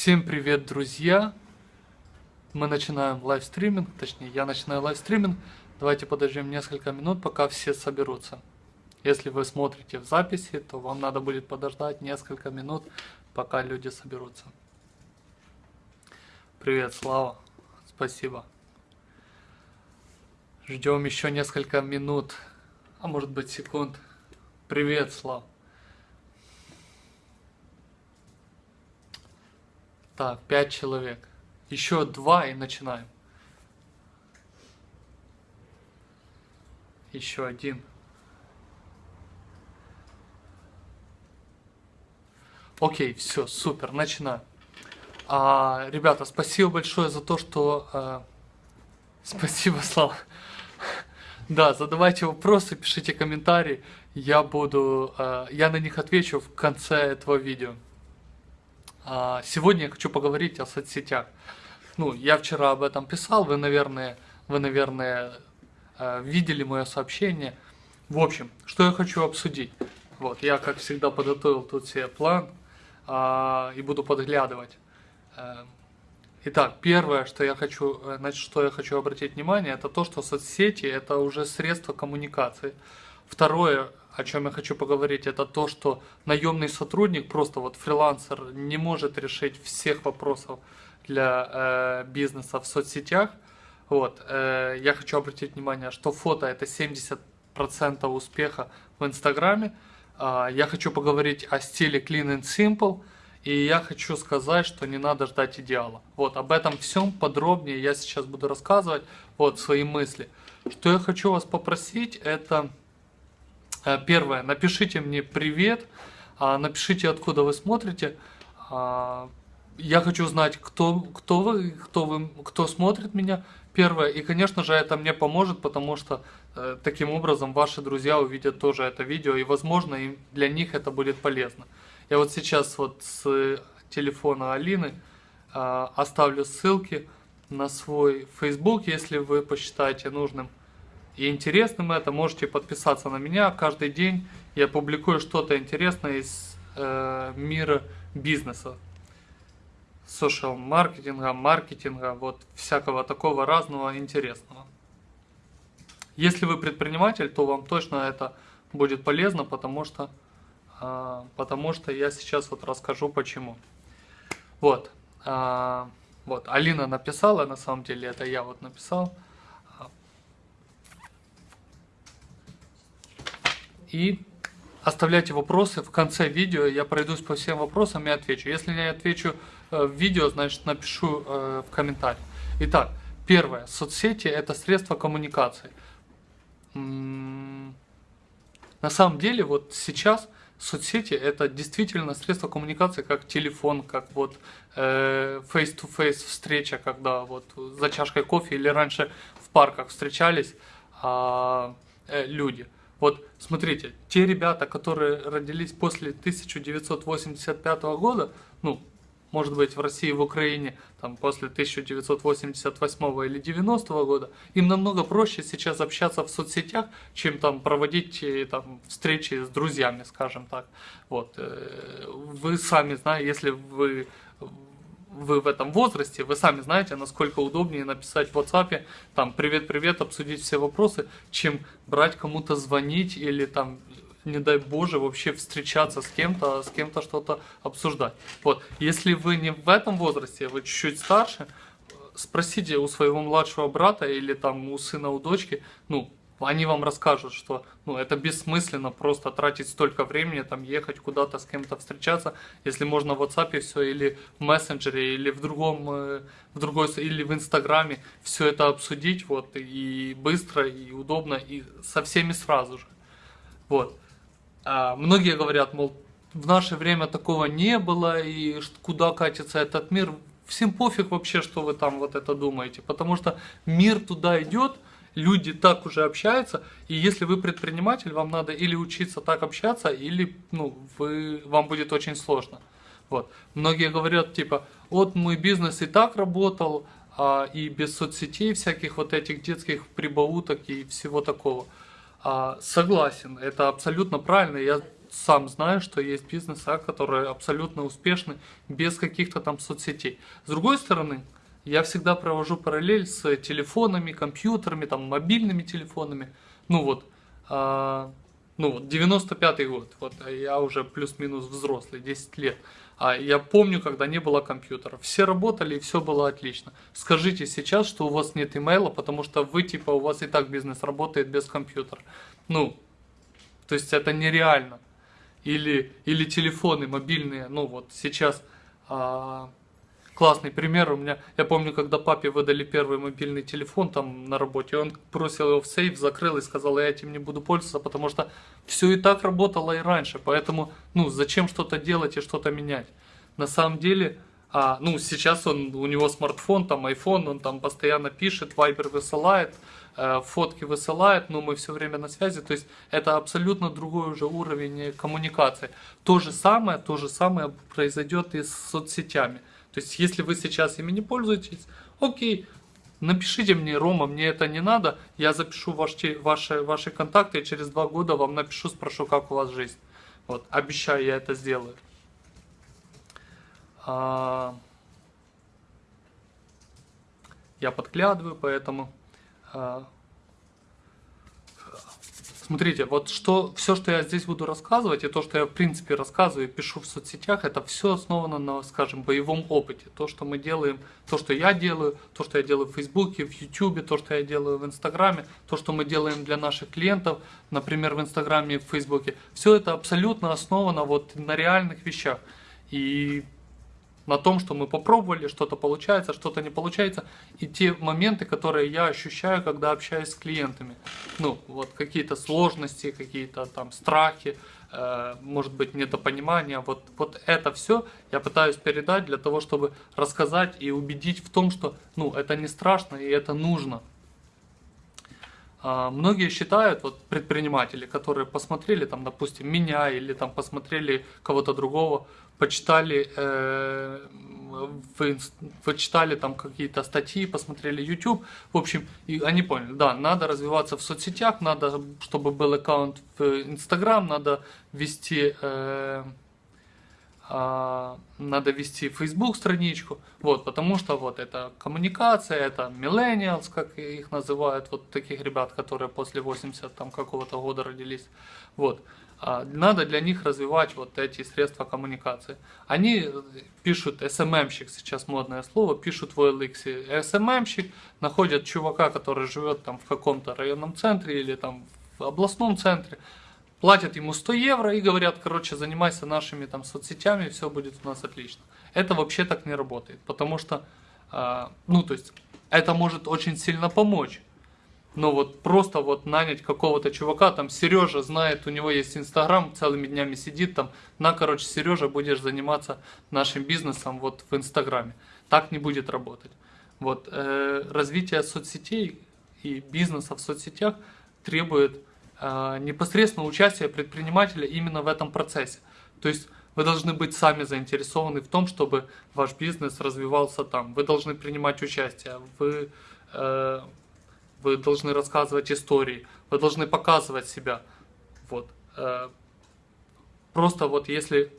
Всем привет, друзья! Мы начинаем livestreaming, точнее, я начинаю livestreaming. Давайте подождем несколько минут, пока все соберутся. Если вы смотрите в записи, то вам надо будет подождать несколько минут, пока люди соберутся. Привет, Слава. Спасибо. Ждем еще несколько минут, а может быть секунд. Привет, Слава. Так, пять человек. Еще два и начинаем. Еще один. Окей, все, супер, начинаем. А, ребята, спасибо большое за то, что... А, спасибо, Слава. Да, задавайте вопросы, пишите комментарии. Я буду... А, я на них отвечу в конце этого видео. А, сегодня я хочу поговорить о соцсетях. Ну, я вчера об этом писал, вы, наверное, вы, наверное, э, видели мое сообщение. В общем, что я хочу обсудить. Вот, я, как всегда, подготовил тут себе план а, и буду подглядывать. Э, итак, первое, что я хочу, э, значит, что я хочу обратить внимание, это то, что соцсети – это уже средство коммуникации. Второе, о чем я хочу поговорить, это то, что наемный сотрудник, просто вот фрилансер, не может решить всех вопросов для э, бизнеса в соцсетях. Вот, э, я хочу обратить внимание, что фото это 70% успеха в Инстаграме. Э, я хочу поговорить о стиле Clean and Simple. И я хочу сказать, что не надо ждать идеала. Вот, об этом всем подробнее я сейчас буду рассказывать. Вот, свои мысли. Что я хочу вас попросить, это первое, напишите мне привет, а, напишите, откуда вы смотрите. А, я хочу знать, кто, кто вы, кто вы, кто смотрит меня. Первое, и, конечно же, это мне поможет, потому что э, таким образом ваши друзья увидят тоже это видео, и, возможно, им, для них это будет полезно. Я вот сейчас вот с телефона Алины э, оставлю ссылки на свой Facebook, если вы посчитаете нужным и интересным это, можете подписаться на меня. Каждый день я публикую что-то интересное из э, мира бизнеса. Social маркетинга, маркетинга, вот всякого такого разного интересного. Если вы предприниматель, то вам точно это будет полезно, потому что, э, потому что я сейчас вот расскажу почему. Вот, э, вот, Алина написала, на самом деле это я вот написал. И оставляйте вопросы в конце видео, я пройдусь по всем вопросам и отвечу. Если не отвечу э, в видео, значит напишу э, в комментариях. Итак, первое. Соцсети – это средство коммуникации. На самом деле, вот сейчас соцсети – это действительно средство коммуникации, как телефон, как вот э, face-to-face -face встреча, когда вот за чашкой кофе или раньше в парках встречались а, люди – вот смотрите, те ребята, которые родились после 1985 года, ну, может быть, в России, в Украине, там, после 1988 или 90 года, им намного проще сейчас общаться в соцсетях, чем там проводить э, там, встречи с друзьями, скажем так. Вот. Э, вы сами знаете, если вы вы в этом возрасте, вы сами знаете, насколько удобнее написать в WhatsApp, там, привет-привет, обсудить все вопросы, чем брать кому-то звонить или там, не дай боже, вообще встречаться с кем-то, с кем-то что-то обсуждать. Вот, если вы не в этом возрасте, вы чуть-чуть старше, спросите у своего младшего брата или там у сына, у дочки, ну, они вам расскажут, что ну, это бессмысленно просто тратить столько времени, там ехать куда-то с кем-то встречаться, если можно в WhatsApp все или в мессенджере, или в другом, э, в другой, или в Инстаграме все это обсудить, вот, и быстро, и удобно, и со всеми сразу же. Вот. А многие говорят, мол, в наше время такого не было, и куда катится этот мир, всем пофиг вообще, что вы там вот это думаете, потому что мир туда идет, люди так уже общаются, и если вы предприниматель, вам надо или учиться так общаться, или ну, вы, вам будет очень сложно. Вот. Многие говорят, типа, вот мой бизнес и так работал, а, и без соцсетей, всяких вот этих детских прибауток и всего такого. А, согласен, это абсолютно правильно. Я сам знаю, что есть бизнесы, которые абсолютно успешны без каких-то там соцсетей. С другой стороны, я всегда провожу параллель с телефонами, компьютерами, там, мобильными телефонами. Ну вот, а, ну вот, 95-й год, вот, а я уже плюс-минус взрослый, 10 лет. А я помню, когда не было компьютеров. Все работали и все было отлично. Скажите сейчас, что у вас нет имейла, потому что вы, типа, у вас и так бизнес работает без компьютера. Ну, то есть это нереально. Или, или телефоны мобильные, ну вот сейчас а, классный пример у меня. Я помню, когда папе выдали первый мобильный телефон там на работе, он бросил его в сейф, закрыл и сказал, я этим не буду пользоваться, потому что все и так работало и раньше. Поэтому, ну, зачем что-то делать и что-то менять? На самом деле, а, ну, сейчас он, у него смартфон, там, iPhone, он там постоянно пишет, Viber высылает, э, фотки высылает, но мы все время на связи. То есть это абсолютно другой уже уровень коммуникации. То же самое, то же самое произойдет и с соцсетями. То есть, если вы сейчас ими не пользуетесь, окей, напишите мне, Рома, мне это не надо, я запишу ваши, ваши, ваши контакты, и через два года вам напишу, спрошу, как у вас жизнь. Вот, обещаю, я это сделаю. А... Я подглядываю, поэтому... А... Смотрите, вот что, все, что я здесь буду рассказывать, и то, что я в принципе рассказываю и пишу в соцсетях, это все основано на, скажем, боевом опыте. То, что мы делаем, то, что я делаю, то, что я делаю в Фейсбуке, в Ютубе, то, что я делаю в Инстаграме, то, что мы делаем для наших клиентов, например, в Инстаграме и в Фейсбуке. Все это абсолютно основано вот на реальных вещах. И на том, что мы попробовали, что-то получается, что-то не получается, и те моменты, которые я ощущаю, когда общаюсь с клиентами. Ну, вот какие-то сложности, какие-то там страхи, э, может быть, недопонимание, вот, вот это все я пытаюсь передать для того, чтобы рассказать и убедить в том, что, ну, это не страшно и это нужно. А, многие считают, вот предприниматели, которые посмотрели, там, допустим, меня или там посмотрели кого-то другого, почитали, э, почитали там какие-то статьи, посмотрели YouTube, в общем, и они поняли, да, надо развиваться в соцсетях, надо, чтобы был аккаунт в Instagram, надо вести, э, надо вести Facebook страничку, вот, потому что вот это коммуникация, это millennials, как их называют, вот таких ребят, которые после 80 там какого-то года родились, вот, а, надо для них развивать вот эти средства коммуникации. Они пишут, SMM-щик сейчас модное слово, пишут в OLX. SMM-щик находят чувака, который живет там в каком-то районном центре или там в областном центре, платят ему 100 евро и говорят, короче, занимайся нашими там соцсетями, все будет у нас отлично. Это вообще так не работает, потому что, а, ну, то есть, это может очень сильно помочь но вот просто вот нанять какого-то чувака, там Сережа знает, у него есть Инстаграм, целыми днями сидит там, на, короче, Сережа, будешь заниматься нашим бизнесом вот в Инстаграме. Так не будет работать. Вот, э, развитие соцсетей и бизнеса в соцсетях требует э, непосредственно участия предпринимателя именно в этом процессе. То есть вы должны быть сами заинтересованы в том, чтобы ваш бизнес развивался там. Вы должны принимать участие. Вы э, вы должны рассказывать истории, вы должны показывать себя. Вот. Э, просто вот если,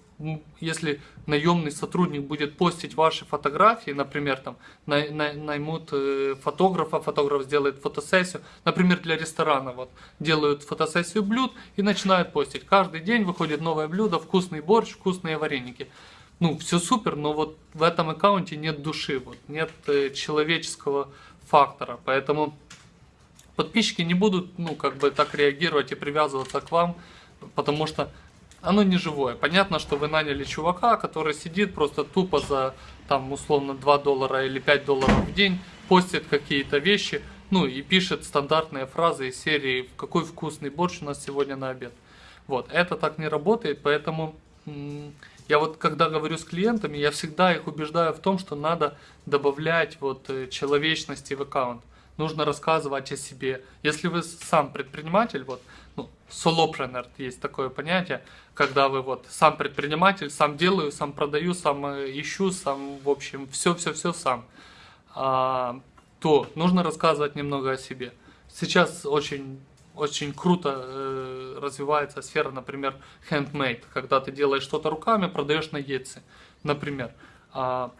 если наемный сотрудник будет постить ваши фотографии, например, там наймут э, фотографа, фотограф сделает фотосессию, например, для ресторана, вот, делают фотосессию блюд и начинают постить. Каждый день выходит новое блюдо, вкусный борщ, вкусные вареники. Ну, все супер, но вот в этом аккаунте нет души, вот, нет э, человеческого фактора, поэтому подписчики не будут, ну, как бы так реагировать и привязываться к вам, потому что оно не живое. Понятно, что вы наняли чувака, который сидит просто тупо за, там, условно, 2 доллара или 5 долларов в день, постит какие-то вещи, ну, и пишет стандартные фразы из серии «Какой вкусный борщ у нас сегодня на обед». Вот, это так не работает, поэтому я вот, когда говорю с клиентами, я всегда их убеждаю в том, что надо добавлять вот э, человечности в аккаунт нужно рассказывать о себе. Если вы сам предприниматель, вот, solopreneur есть такое понятие, когда вы вот сам предприниматель, сам делаю, сам продаю, сам э, ищу, сам, в общем, все-все-все сам, а, то нужно рассказывать немного о себе. Сейчас очень очень круто э, развивается сфера, например, handmade, когда ты делаешь что-то руками, продаешь на Etsy, например. А,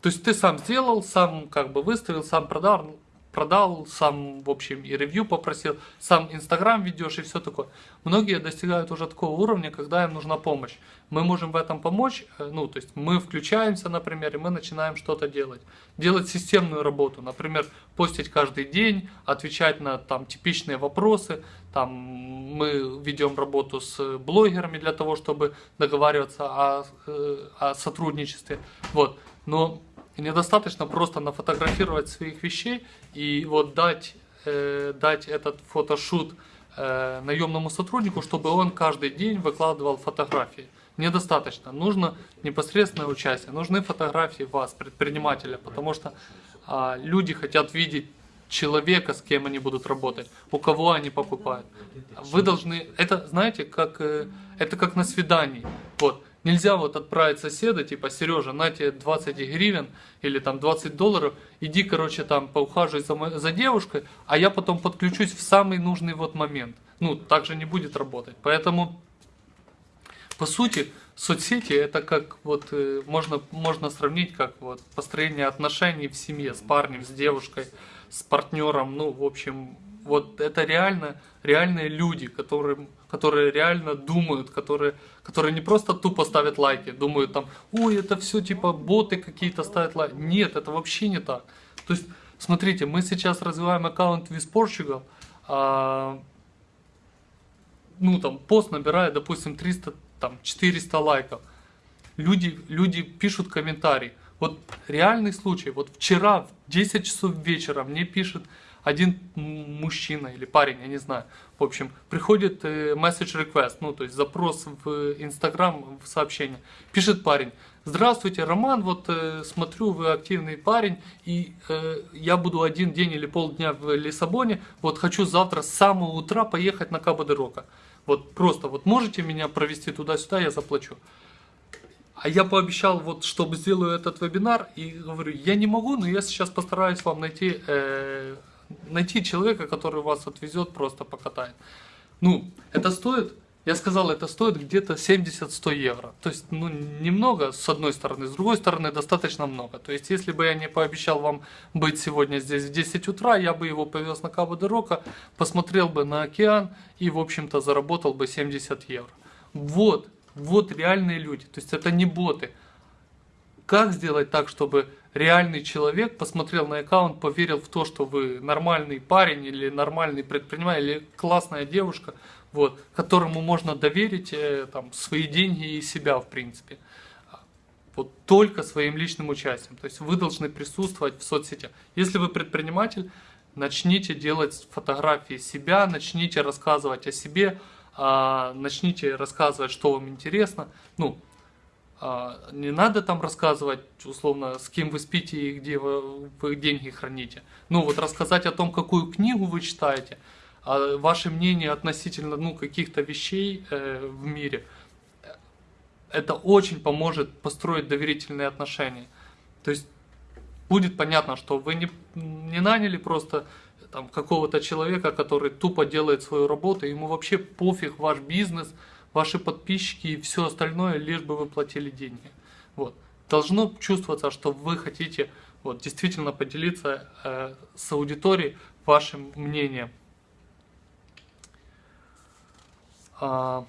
то есть ты сам сделал, сам как бы выставил, сам продал, продал, сам, в общем, и ревью попросил, сам Инстаграм ведешь и все такое. Многие достигают уже такого уровня, когда им нужна помощь. Мы можем в этом помочь, э, ну, то есть мы включаемся, например, и мы начинаем что-то делать. Делать системную работу, например, постить каждый день, отвечать на там типичные вопросы, там мы ведем работу с блогерами для того, чтобы договариваться о, э, о сотрудничестве. Вот. Но недостаточно просто нафотографировать своих вещей и вот дать, э, дать этот фотошут э, наемному сотруднику, чтобы он каждый день выкладывал фотографии. Недостаточно. Нужно непосредственное участие. Нужны фотографии вас, предпринимателя, потому что э, люди хотят видеть человека, с кем они будут работать, у кого они покупают. Вы должны, это знаете, как, э, это как на свидании. Вот, Нельзя вот отправить соседа, типа, Сережа, на тебе 20 гривен или там 20 долларов, иди, короче, там поухаживай за, за девушкой, а я потом подключусь в самый нужный вот момент. Ну, так же не будет работать. Поэтому, по сути, соцсети это как вот, э, можно, можно сравнить как вот построение отношений в семье с парнем, с девушкой, с партнером, ну, в общем, вот это реально, реальные люди, которые, которые реально думают, которые, которые не просто тупо ставят лайки, думают там, ой, это все типа боты какие-то ставят лайки. Нет, это вообще не так. То есть, смотрите, мы сейчас развиваем аккаунт With Portugal, а, ну там пост набирает, допустим, 300, там 400 лайков. Люди, люди пишут комментарии. Вот реальный случай, вот вчера в 10 часов вечера мне пишет один мужчина или парень, я не знаю, в общем, приходит э, message request, ну, то есть запрос в Инстаграм, в сообщение. Пишет парень, здравствуйте, Роман, вот э, смотрю, вы активный парень, и э, я буду один день или полдня в Лиссабоне, вот хочу завтра с самого утра поехать на Кабо де Рока. Вот просто, вот можете меня провести туда-сюда, я заплачу. А я пообещал, вот, чтобы сделаю этот вебинар, и говорю, я не могу, но я сейчас постараюсь вам найти э, найти человека, который вас отвезет, просто покатает. Ну, это стоит, я сказал, это стоит где-то 70-100 евро. То есть, ну, немного с одной стороны, с другой стороны, достаточно много. То есть, если бы я не пообещал вам быть сегодня здесь в 10 утра, я бы его повез на Кабо де Рока, посмотрел бы на океан и, в общем-то, заработал бы 70 евро. Вот, вот реальные люди. То есть, это не боты. Как сделать так, чтобы реальный человек посмотрел на аккаунт, поверил в то, что вы нормальный парень или нормальный предприниматель или классная девушка, вот, которому можно доверить э, там, свои деньги и себя в принципе. Вот только своим личным участием. То есть вы должны присутствовать в соцсетях. Если вы предприниматель, начните делать фотографии себя, начните рассказывать о себе, а, начните рассказывать, что вам интересно. Ну, не надо там рассказывать, условно, с кем вы спите и где вы, вы деньги храните. Ну вот рассказать о том, какую книгу вы читаете, а ваше мнение относительно ну, каких-то вещей э, в мире. Это очень поможет построить доверительные отношения. То есть будет понятно, что вы не, не наняли просто там какого-то человека, который тупо делает свою работу, ему вообще пофиг ваш бизнес – ваши подписчики и все остальное, лишь бы вы платили деньги. Вот. Должно чувствоваться, что вы хотите вот, действительно поделиться э, с аудиторией вашим мнением. А,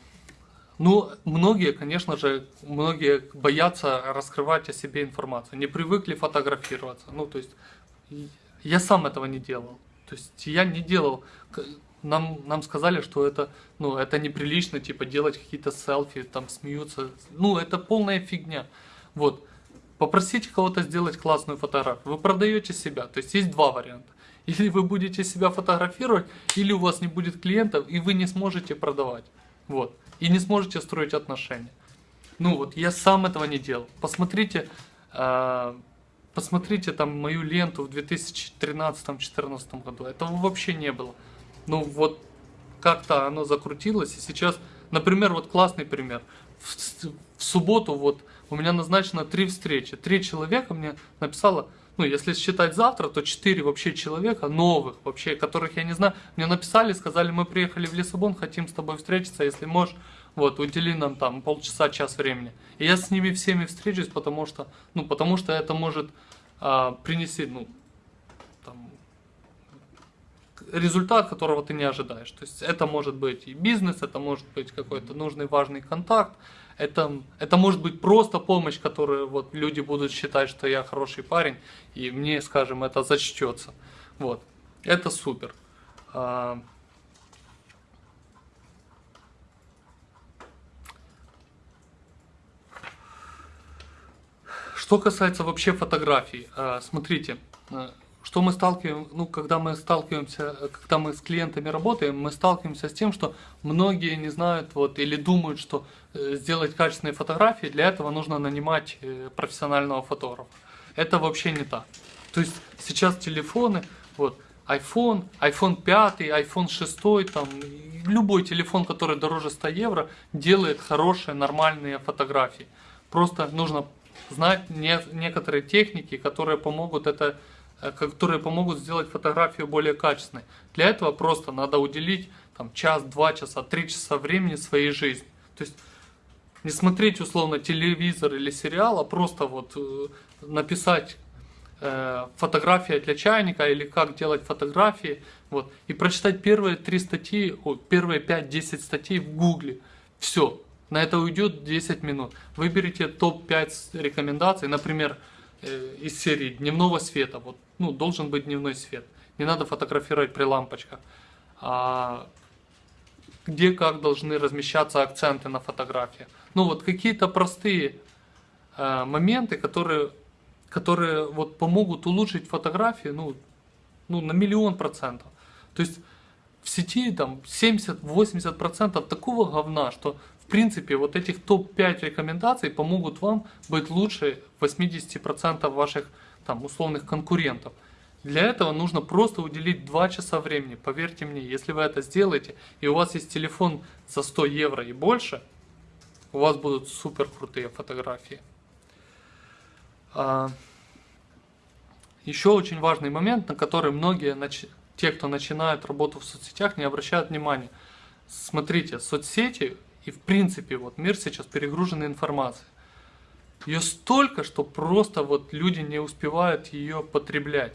ну, многие, конечно же, многие боятся раскрывать о себе информацию, не привыкли фотографироваться. Ну, то есть, я сам этого не делал. То есть, я не делал нам, нам сказали, что это, ну, это неприлично, типа, делать какие-то селфи, там, смеются. Ну, это полная фигня. Вот. Попросите кого-то сделать классную фотографию. Вы продаете себя. То есть, есть два варианта. Или вы будете себя фотографировать, или у вас не будет клиентов, и вы не сможете продавать. Вот. И не сможете строить отношения. Ну вот, я сам этого не делал. Посмотрите, э, посмотрите там мою ленту в 2013-2014 году. Этого вообще не было ну вот как-то оно закрутилось, и сейчас, например, вот классный пример. В, в субботу вот у меня назначено три встречи. Три человека мне написало, ну, если считать завтра, то 4 вообще человека новых, вообще, которых я не знаю, мне написали, сказали, мы приехали в Лиссабон, хотим с тобой встретиться, если можешь, вот, удели нам там полчаса, час времени. И я с ними всеми встречусь, потому что, ну, потому что это может а, принести, ну, результат, которого ты не ожидаешь. То есть это может быть и бизнес, это может быть какой-то нужный, важный контакт, это, это может быть просто помощь, которую вот люди будут считать, что я хороший парень, и мне, скажем, это зачтется. Вот. Это супер. А, что касается вообще фотографий, а, смотрите, а, что мы сталкиваем, ну, когда мы сталкиваемся, когда мы с клиентами работаем, мы сталкиваемся с тем, что многие не знают вот, или думают, что э, сделать качественные фотографии, для этого нужно нанимать э, профессионального фотографа. Это вообще не так. То есть сейчас телефоны, вот, iPhone, iPhone 5, iPhone 6, там, любой телефон, который дороже 100 евро, делает хорошие, нормальные фотографии. Просто нужно знать не, некоторые техники, которые помогут это Э, которые помогут сделать фотографию более качественной. Для этого просто надо уделить там, час, два часа, три часа времени своей жизни. То есть не смотреть условно телевизор или сериал, а просто вот э, написать э, фотография для чайника или как делать фотографии, вот, и прочитать первые три статьи, о, первые 5-10 статей в гугле. Все, на это уйдет 10 минут. Выберите топ-5 рекомендаций, например, э, из серии дневного света. Вот ну, должен быть дневной свет. Не надо фотографировать при лампочках. А, где как должны размещаться акценты на фотографии. Ну вот какие-то простые а, моменты, которые, которые вот помогут улучшить фотографии ну, ну, на миллион процентов. То есть в сети там 70-80% такого говна, что в принципе вот этих топ-5 рекомендаций помогут вам быть лучше 80% ваших там, условных конкурентов. Для этого нужно просто уделить 2 часа времени. Поверьте мне, если вы это сделаете, и у вас есть телефон за 100 евро и больше, у вас будут супер крутые фотографии. А, еще очень важный момент, на который многие, те, кто начинают работу в соцсетях, не обращают внимания. Смотрите, соцсети и в принципе вот мир сейчас перегружен информацией. Ее столько, что просто вот люди не успевают ее потреблять.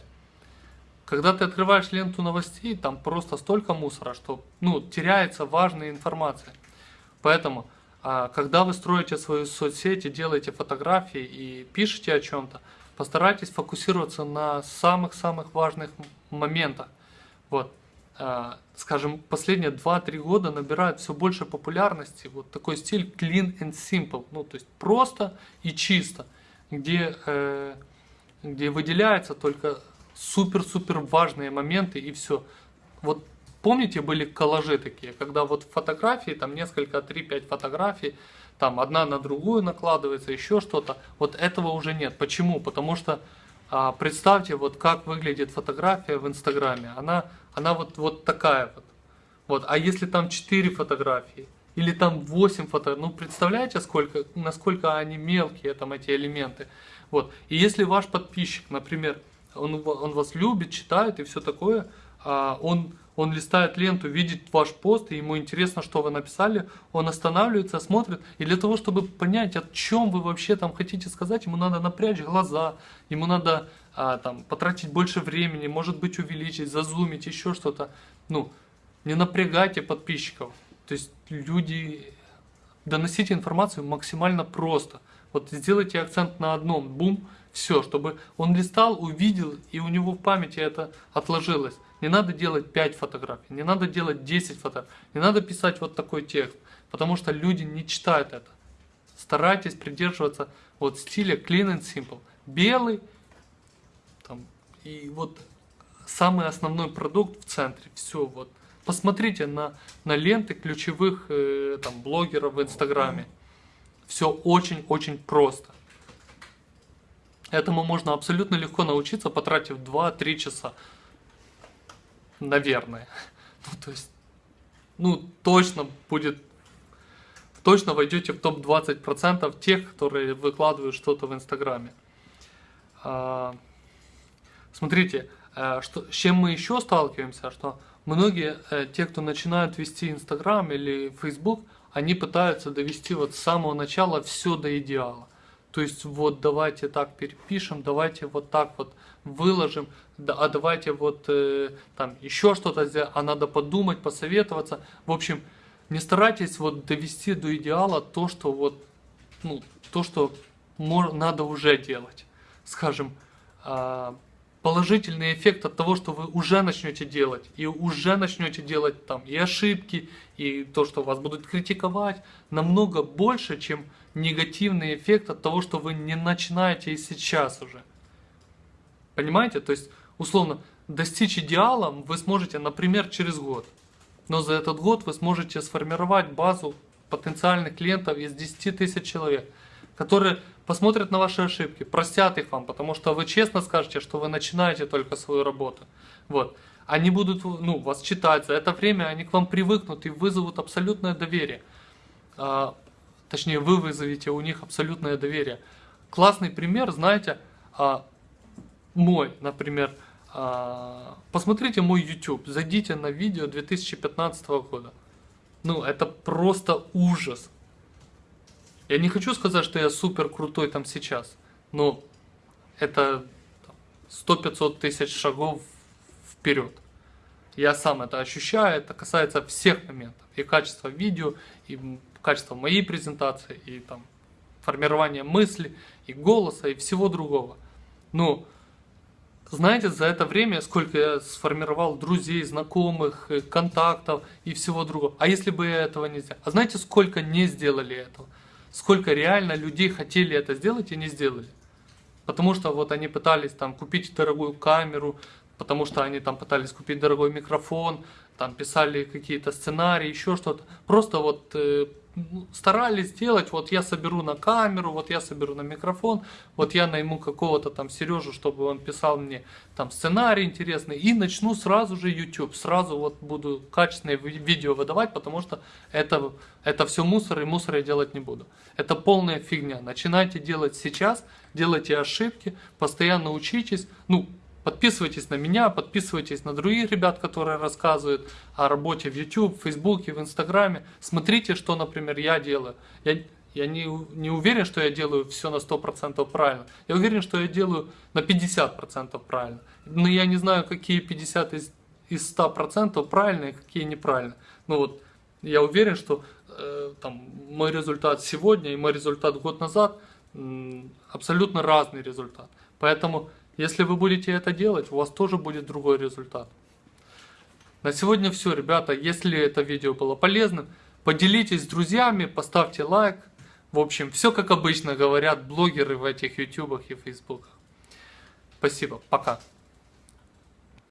Когда ты открываешь ленту новостей, там просто столько мусора, что ну, теряется важная информация. Поэтому, а, когда вы строите свою соцсеть и делаете фотографии и пишете о чем-то, постарайтесь фокусироваться на самых-самых важных моментах. Вот. А, скажем, последние 2-3 года набирает все больше популярности вот такой стиль clean and simple, ну то есть просто и чисто, где, э, где выделяются только супер-супер важные моменты и все. Вот помните, были коллажи такие, когда вот фотографии, там несколько, 3-5 фотографий, там одна на другую накладывается, еще что-то, вот этого уже нет. Почему? Потому что представьте, вот как выглядит фотография в Инстаграме. Она, она вот, вот такая вот. вот. А если там 4 фотографии, или там 8 фотографий, ну представляете, сколько, насколько они мелкие, там эти элементы. Вот. И если ваш подписчик, например, он, он вас любит, читает и все такое, а он он листает ленту, видит ваш пост, и ему интересно, что вы написали, он останавливается, смотрит, и для того, чтобы понять, о чем вы вообще там хотите сказать, ему надо напрячь глаза, ему надо а, там, потратить больше времени, может быть увеличить, зазумить, еще что-то. Ну, не напрягайте подписчиков. То есть люди, доносите информацию максимально просто. Вот сделайте акцент на одном, бум, все, чтобы он листал, увидел, и у него в памяти это отложилось. Не надо делать 5 фотографий, не надо делать 10 фотографий, не надо писать вот такой текст, потому что люди не читают это. Старайтесь придерживаться вот стиля clean and simple. Белый, там, и вот самый основной продукт в центре, все вот. Посмотрите на, на ленты ключевых э, там, блогеров в Инстаграме. Все очень-очень просто. Этому можно абсолютно легко научиться, потратив 2-3 часа. Наверное. Ну, то есть, ну, точно будет, точно войдете в топ-20% тех, которые выкладывают что-то в Инстаграме. А, Смотрите, э, что, с чем мы еще сталкиваемся, что многие, э, те, кто начинают вести Инстаграм или Фейсбук, они пытаются довести вот с самого начала все до идеала. То есть вот давайте так перепишем, давайте вот так вот выложим, да, а давайте вот э, там еще что-то сделать, а надо подумать, посоветоваться. В общем, не старайтесь вот довести до идеала то, что вот, ну, то, что надо уже делать. Скажем, э, положительный эффект от того, что вы уже начнете делать, и уже начнете делать там и ошибки, и то, что вас будут критиковать, намного больше, чем негативный эффект от того, что вы не начинаете и сейчас уже. Понимаете? То есть, условно, достичь идеала вы сможете, например, через год. Но за этот год вы сможете сформировать базу потенциальных клиентов из 10 тысяч человек, которые посмотрят на ваши ошибки, простят их вам, потому что вы честно скажете, что вы начинаете только свою работу. Вот. Они будут ну, вас читать, за это время они к вам привыкнут и вызовут абсолютное доверие. А, точнее, вы вызовете у них абсолютное доверие. Классный пример, знаете, а, мой, например, посмотрите мой YouTube, зайдите на видео 2015 года. Ну, это просто ужас. Я не хочу сказать, что я супер крутой там сейчас, но это 100-500 тысяч шагов вперед. Я сам это ощущаю, это касается всех моментов. И качества видео, и качества моей презентации, и там формирования мысли, и голоса, и всего другого. Но знаете, за это время, сколько я сформировал друзей, знакомых, э, контактов и всего другого. А если бы я этого не сделал? А знаете, сколько не сделали этого? сколько реально людей хотели это сделать и не сделали. Потому что вот они пытались там купить дорогую камеру, потому что они там пытались купить дорогой микрофон, там писали какие-то сценарии, еще что-то. Просто вот э, старались сделать, вот я соберу на камеру, вот я соберу на микрофон, вот я найму какого-то там Сережу, чтобы он писал мне там сценарий интересный, и начну сразу же YouTube, сразу вот буду качественные видео выдавать, потому что это, это все мусор, и мусор я делать не буду. Это полная фигня. Начинайте делать сейчас, делайте ошибки, постоянно учитесь, ну, Подписывайтесь на меня, подписывайтесь на других ребят, которые рассказывают о работе в YouTube, в Facebook, в Инстаграме. Смотрите, что, например, я делаю. Я, я не, не уверен, что я делаю все на 100% правильно. Я уверен, что я делаю на 50% правильно. Но я не знаю, какие 50 из, из 100% правильные, какие неправильно. Ну вот, я уверен, что э, там, мой результат сегодня и мой результат год назад абсолютно разный результат. Поэтому если вы будете это делать, у вас тоже будет другой результат. На сегодня все, ребята. Если это видео было полезным, поделитесь с друзьями, поставьте лайк. В общем, все как обычно говорят блогеры в этих ютубах и фейсбуках. Спасибо, пока.